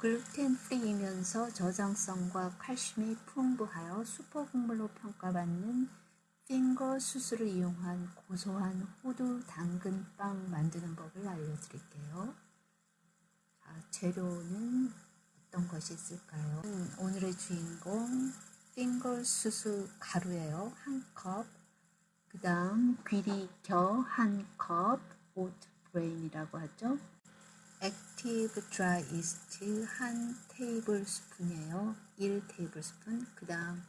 글루텐 프리이면서 저장성과 칼슘이 풍부하여 슈퍼곡물로 평가받는 핑거 수술을 이용한 고소한 호두 당근 빵 만드는 법을 알려드릴게요. 자, 재료는 어떤 것이 있을까요? 음, 오늘의 주인공 핑거 수수 가루예요. 한 컵. 그 다음 귀리겨 한 컵. oat bran이라고 하죠. active dry yeast 한 tablespoon이에요. 1 tablespoon. 그 다음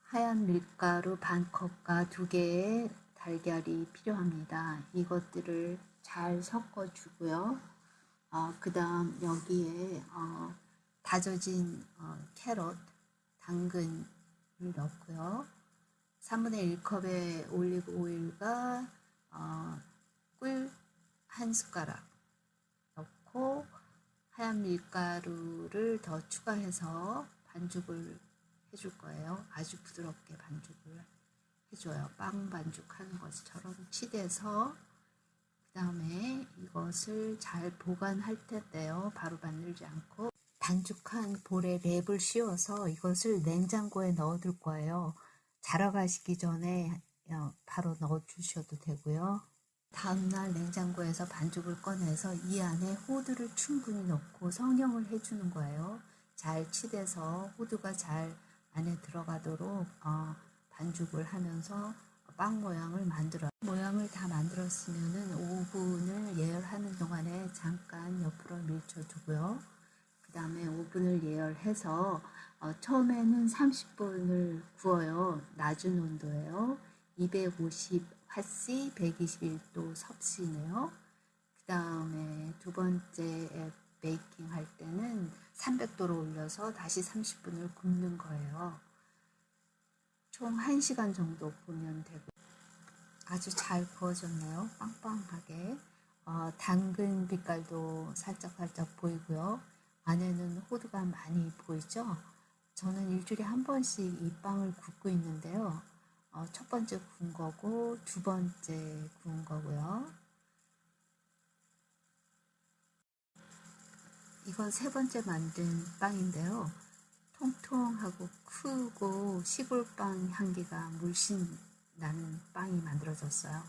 하얀 밀가루 반 컵과 두 개의 달걀이 필요합니다. 이것들을 잘 섞어 주고요. 어, 그 다음 여기에 어, 다져진 어, carrot, 당근을 넣고요. 3분의 1컵의 올리브 오일과 어, 꿀한 숟가락 넣고 하얀 밀가루를 더 추가해서 반죽을 해줄 거예요. 아주 부드럽게 반죽을 해줘요. 빵 반죽하는 것처럼 치대서 그 다음에 이것을 잘 보관할 텐데요. 바로 만들지 않고 반죽한 볼에 랩을 씌워서 이것을 냉장고에 넣어둘 거예요. 자러 가시기 전에 어, 바로 넣어 주셔도 되고요. 다음날 냉장고에서 반죽을 꺼내서 이 안에 호두를 충분히 넣고 성형을 해주는 거예요. 잘 치대서 호두가 잘 안에 들어가도록 어, 반죽을 하면서 빵 모양을 만들어 모양을 다 만들었으면은 오븐을 예열하는 동안에 잠깐 옆으로 밀쳐두고요. 그 다음에 오븐을 예열해서 어, 처음에는 30분을 구워요. 낮은 온도예요. 250 핫시 121도 섭씨네요. 그 다음에 두 번째 베이킹 할 때는 300도로 올려서 다시 30분을 굽는 거예요. 총 1시간 정도 보면 되고 아주 잘 구워졌네요. 빵빵하게. 어, 당근 빛깔도 살짝살짝 보이고요. 안에는 호두가 많이 보이죠? 저는 일주일에 한 번씩 이 빵을 굽고 있는데요. 어, 첫 번째 구운 거고 두 번째 구운 거고요. 이건 세 번째 만든 빵인데요. 통통하고 크고 시골빵 향기가 물씬 나는 빵이 만들어졌어요.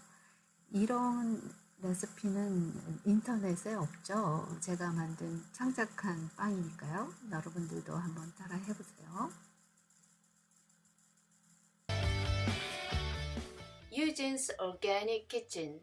이런 레시피는 인터넷에 없죠. 제가 만든 창작한 빵이니까요. 여러분들도 한번 따라 해보세요. Eugene's Organic Kitchen